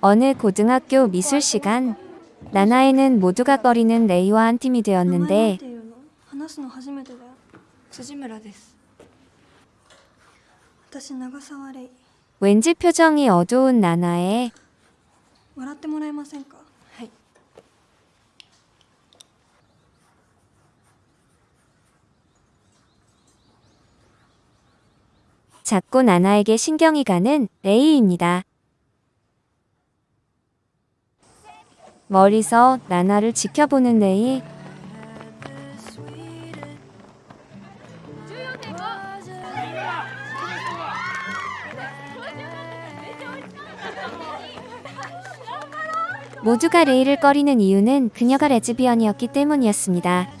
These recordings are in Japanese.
어느 고등학교 미술 시간 나나에는 모두가 꺼리는 레이와 한 팀이 되었는데 왠지 표정이 어두운 나나에 자꾸 나나에게 신경이 가는 레이입니다. 멀리서 나나를 지켜보는 레이. 모두가 레이를 꺼리는 이유는 그녀가 레즈비언이었기 때문이었습니다.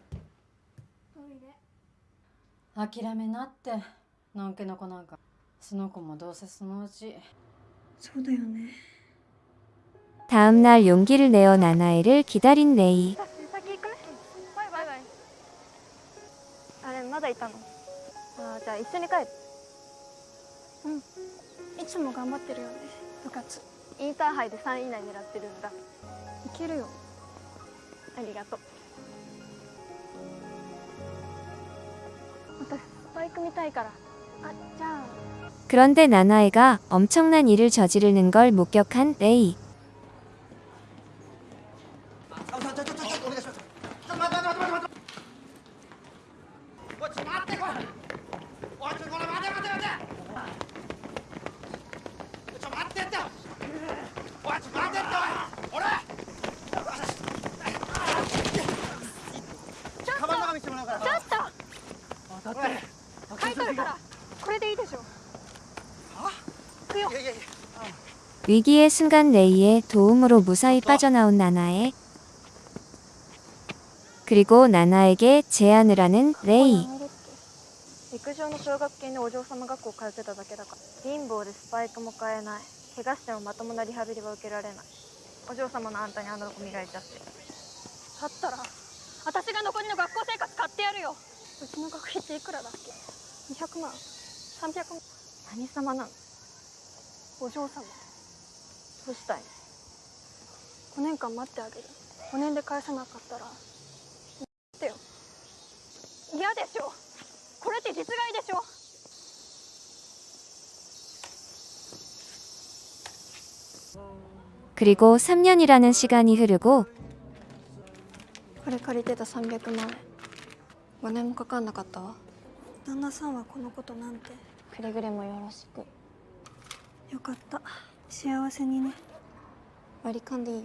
諦めなってのんけの子なんかその子もどうせそのうちそうだよね 다음 날 용기를 내어 나나에를 기다린 레이. 先行くねバイバイバイあれまだいたのあーじゃあ一緒に帰るいつも頑張ってるよね部活インターハイで3位以内狙ってるんだいけるよありがとう 그런데 나나에가 엄청난 일을 저지르는 걸 목격한 레이. 위기의 순간 레이의 도움으로 무사히 빠져나온 나나에. 그리고 나나에게 제안을 하는 레이. 陸上の奨学金でお嬢様 学校通ってただけだから貧乏でスパイクも買えない怪我してもまともなリハビリは受けられないお嬢様のあんたにあんなとこ磨いちゃってだったら私が残りの学校生活買ってやるようちの学費っていくらだっけ200万300万何様なのお嬢様どうしたい5年間待ってあげる5年で返さなかったらってよの嫌でしょこれって実害でしょ 그리고 3년이라는 시간이 흐르고 これ借りてた300万円5年もかかんなかったわ旦那さんはこのことなんてくれぐれもよろしくよかった 幸せにね割り勘でいいよ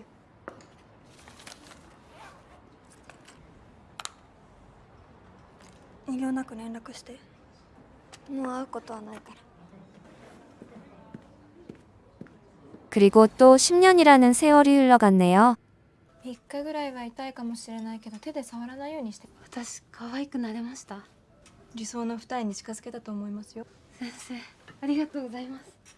遠慮なく連絡してもう会うことはないから 그리고 또 10년이라는 세월이 흘러갔네요. 3日ぐらいは痛いかもしれないけど手で触らないようにして私可愛くなれました理想の二重に近づけたと思いますよ先生ありがとうございます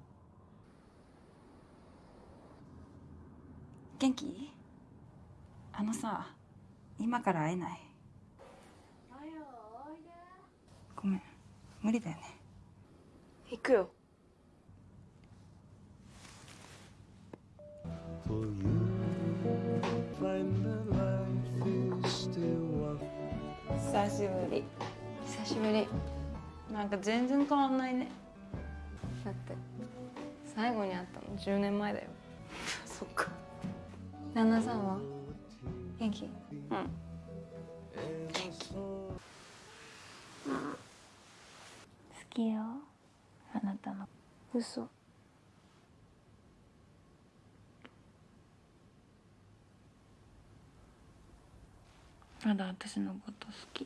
元気？あのさ今から会えない？ごめん無理だよね。行くよ。久しぶり。久しぶり。なんか全然変わんないね。だって最後に会ったの10年前だよ。そっか旦那さんは？元気？うん。好きよあなたの。嘘。まだ私のこと好き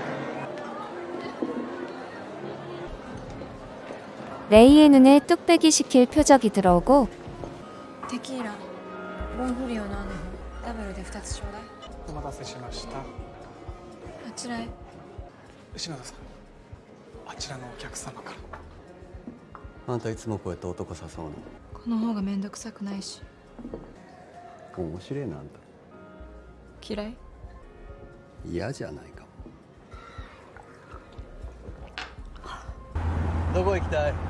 레이의 눈에 뚝배기 시킬 표적이 들어오고 テキーラボンフリオのあのダブルで2つちょうだいお待たせしましたあちらへ篠田さんあちらのお客様からあんたいつもこうやって男誘うのこの方がめんどくさくないし面白いなあん嫌いた嫌じゃないかもどこ行きたい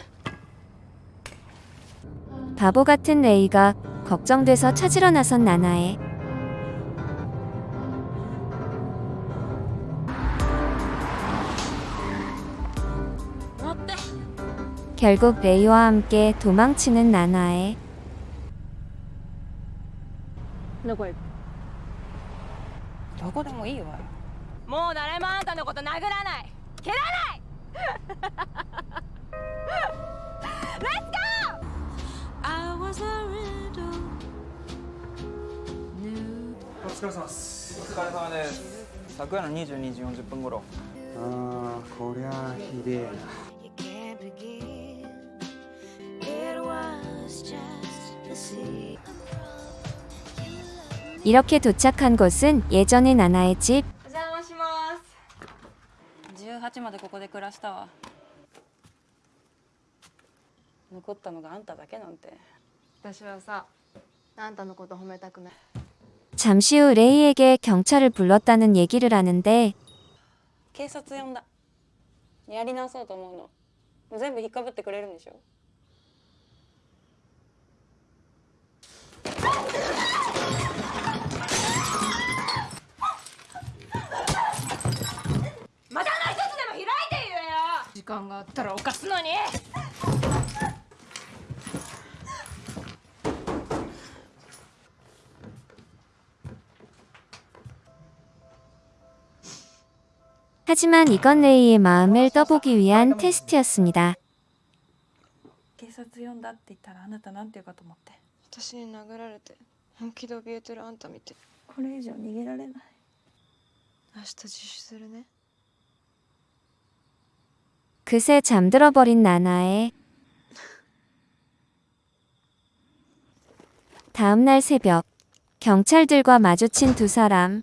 바보 같은 레이가 걱정돼서 찾으러 나선 나나에 乗って 결국 레이와 함께 도망치는 나나에 どこ行くえどこでもいいわよもう誰もあんたのこと殴らない蹴らない お疲れ様ですお疲れ様です昨夜の22時40分頃あーこりゃあひでえな You can't begin It was just a scene 이렇게 도착한 곳은 예전의 나나의 집 お邪魔します18までここで暮らしたわ残ったのがあんただけなんて 私はさあんたのこと褒めたくない 잠시 후 레이에게 경찰을 불렀다는 얘기를 하는데 警察呼んだやり直そうと思うの全部引っかぶってくれるんでしょまたの一つでも開いて言えよ時間があったらおかすのに 하지만 이건 레이의 마음을 떠보기 위한 테스트였습니다. 警察呼んだって言ったらあなたなんて言うかと思って私に殴られて本気で怯えてるあんた見てこれ以上逃げられない明日自首するね 그새 잠들어 버린 나나에 다음 날 새벽 경찰들과 마주친 두 사람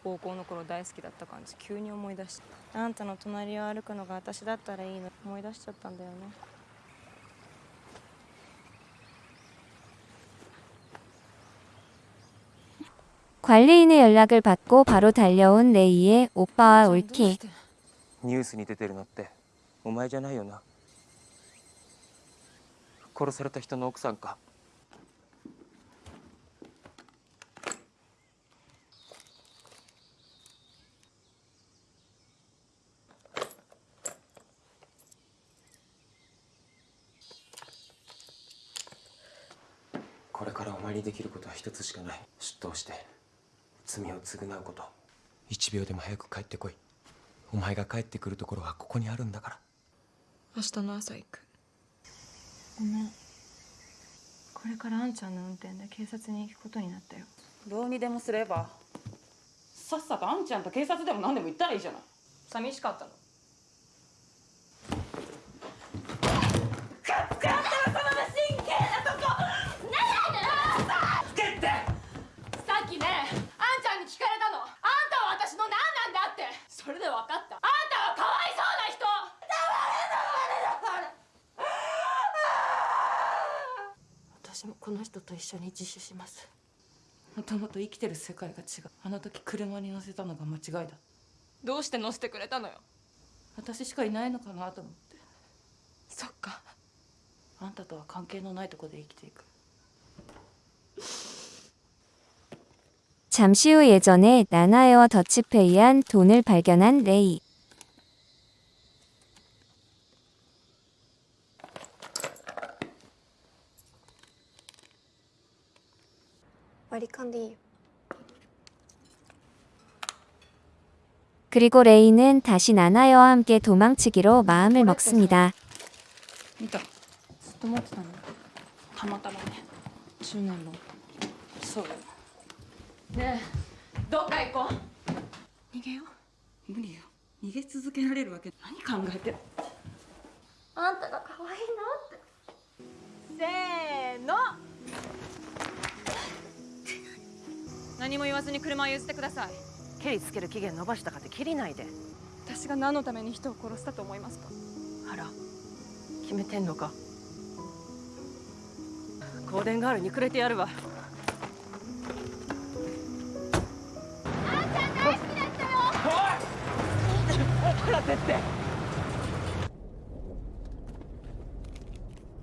高校の頃大好きだった感じ急に思い出したあんたの隣を歩くのが私だったらいいの思い出しちゃったんだよね 관리인의 연락을 받고 바로 달려온 레이의 오빠와 올키. ニュースに出てるのってお前じゃないよな殺された人の奥さんか これからお前にできることは一つしかない。出頭して罪を償うこと。一秒でも早く帰ってこい。お前が帰ってくるところはここにあるんだから。明日の朝行く。ごめん。これからあんちゃんの運転で警察に行くことになったよ。どうにでもすれば。さっさとあんちゃんと警察でも何でも言ったらいいじゃない。寂しかったのさっきねあんちゃんに聞かれたのあんたは私の何なんだってそれで分かったあんたはかわいそうな人私もこの人と一緒に自首しますもともと生きてる世界が違うあの時車に乗せたのが間違いだどうして乗せてくれたのよ私しかいないのかなと思ってそっかあんたとは関係のないとこで生きていく 잠시 후 예전에 나나에와 더치페이한 돈을 발견한 레이. 割り勘でいいよ 그리고 레이는 다시 나나에와 함께 도망치기로 마음을 먹습니다. 見たずっと持ってたんだたまたまね10年もそうよねえどっか行こう逃げよう無理よ逃げ続けられるわけ何考えてるあんたが可愛いなってせーの 何も言わずに車を譲ってください。ケリつける期限延ばしたかって切りないで。私が何のために人を殺したと思いますか？あら。決めてんのか。香典ガールにくれてやるわ。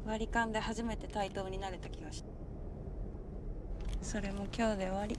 割り勘で初めて対等になれた気がしたそれも今日で終わり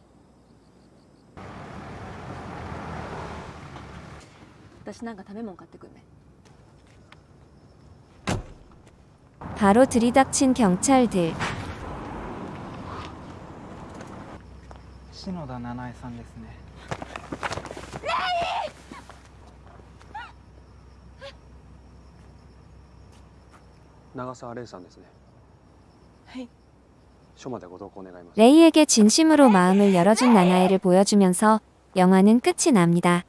私なんか食べ物買ってくんね 바로 들이닥친 경찰들. 篠田七重さんですね長澤玲さんですねはい署までご同行願います 레이에게 진심으로 마음을 열어준 나나에를 보여주면서 영화는 끝이 납니다.